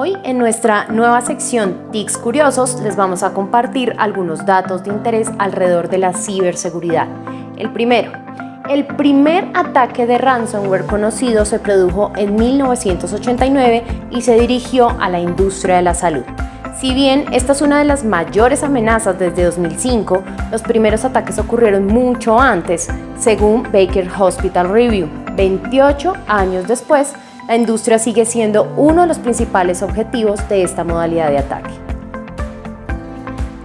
Hoy en nuestra nueva sección TICs Curiosos les vamos a compartir algunos datos de interés alrededor de la ciberseguridad. El primero, el primer ataque de ransomware conocido se produjo en 1989 y se dirigió a la industria de la salud. Si bien esta es una de las mayores amenazas desde 2005, los primeros ataques ocurrieron mucho antes, según Baker Hospital Review. 28 años después, la industria sigue siendo uno de los principales objetivos de esta modalidad de ataque.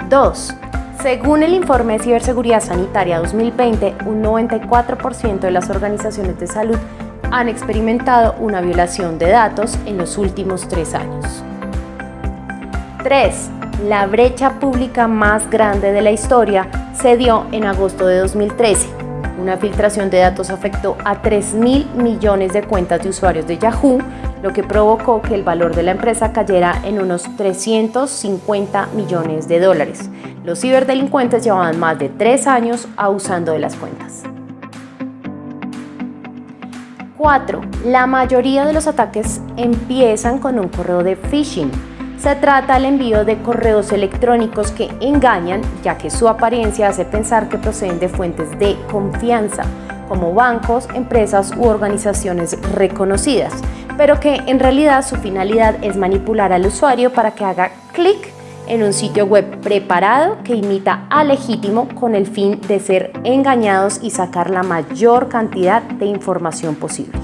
2. Según el informe de Ciberseguridad Sanitaria 2020, un 94% de las organizaciones de salud han experimentado una violación de datos en los últimos tres años. 3. La brecha pública más grande de la historia se dio en agosto de 2013. Una filtración de datos afectó a 3 mil millones de cuentas de usuarios de Yahoo, lo que provocó que el valor de la empresa cayera en unos 350 millones de dólares. Los ciberdelincuentes llevaban más de tres años abusando de las cuentas. 4. La mayoría de los ataques empiezan con un correo de phishing se trata del envío de correos electrónicos que engañan, ya que su apariencia hace pensar que proceden de fuentes de confianza, como bancos, empresas u organizaciones reconocidas, pero que en realidad su finalidad es manipular al usuario para que haga clic en un sitio web preparado que imita a legítimo con el fin de ser engañados y sacar la mayor cantidad de información posible.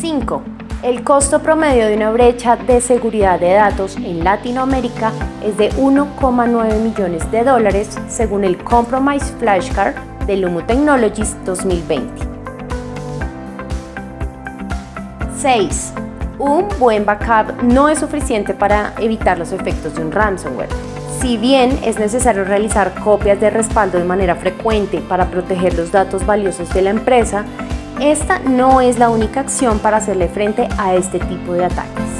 5. El costo promedio de una brecha de seguridad de datos en Latinoamérica es de 1,9 millones de dólares según el Compromise Flashcard de Lumo Technologies 2020. 6. Un buen backup no es suficiente para evitar los efectos de un ransomware. Si bien es necesario realizar copias de respaldo de manera frecuente para proteger los datos valiosos de la empresa, esta no es la única acción para hacerle frente a este tipo de ataques.